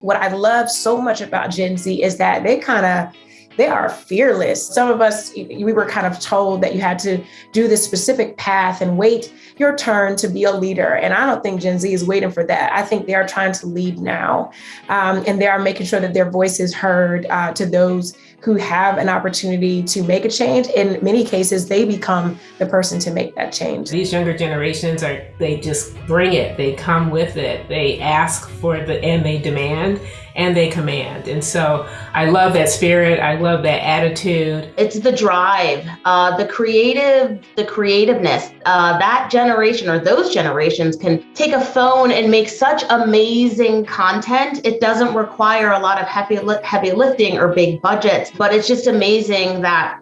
What I love so much about Gen Z is that they kind of they are fearless. Some of us, we were kind of told that you had to do this specific path and wait your turn to be a leader. And I don't think Gen Z is waiting for that. I think they are trying to lead now. Um, and they are making sure that their voice is heard uh, to those who have an opportunity to make a change. In many cases, they become the person to make that change. These younger generations are, they just bring it, they come with it, they ask for the, and they demand and they command. And so I love that spirit. I love that attitude. It's the drive, uh, the creative, the creativeness. Uh, that generation or those generations can take a phone and make such amazing content. It doesn't require a lot of heavy, heavy lifting or big budgets, but it's just amazing that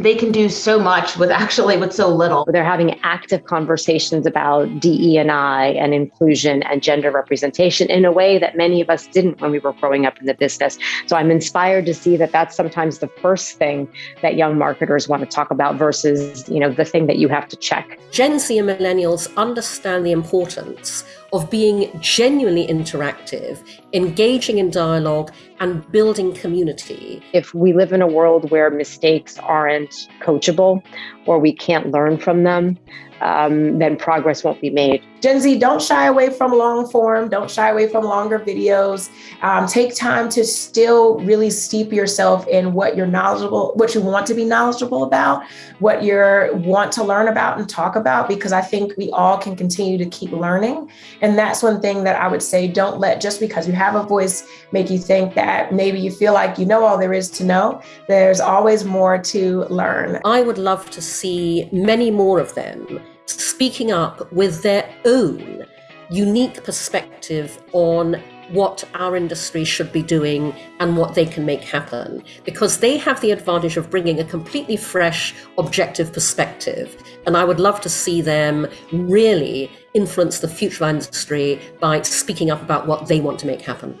they can do so much with actually with so little. They're having active conversations about DE and I and inclusion and gender representation in a way that many of us didn't when we were growing up in the business. So I'm inspired to see that that's sometimes the first thing that young marketers want to talk about versus, you know, the thing that you have to check. Gen Z and millennials understand the importance of being genuinely interactive, engaging in dialogue, and building community. If we live in a world where mistakes aren't coachable or we can't learn from them, um, then progress won't be made. Gen Z, don't shy away from long form, don't shy away from longer videos. Um, take time to still really steep yourself in what you're knowledgeable, what you want to be knowledgeable about, what you want to learn about and talk about, because I think we all can continue to keep learning. And that's one thing that I would say, don't let just because you have a voice make you think that maybe you feel like you know all there is to know. There's always more to learn. I would love to see many more of them speaking up with their own unique perspective on what our industry should be doing and what they can make happen. Because they have the advantage of bringing a completely fresh objective perspective. And i would love to see them really influence the future of industry by speaking up about what they want to make happen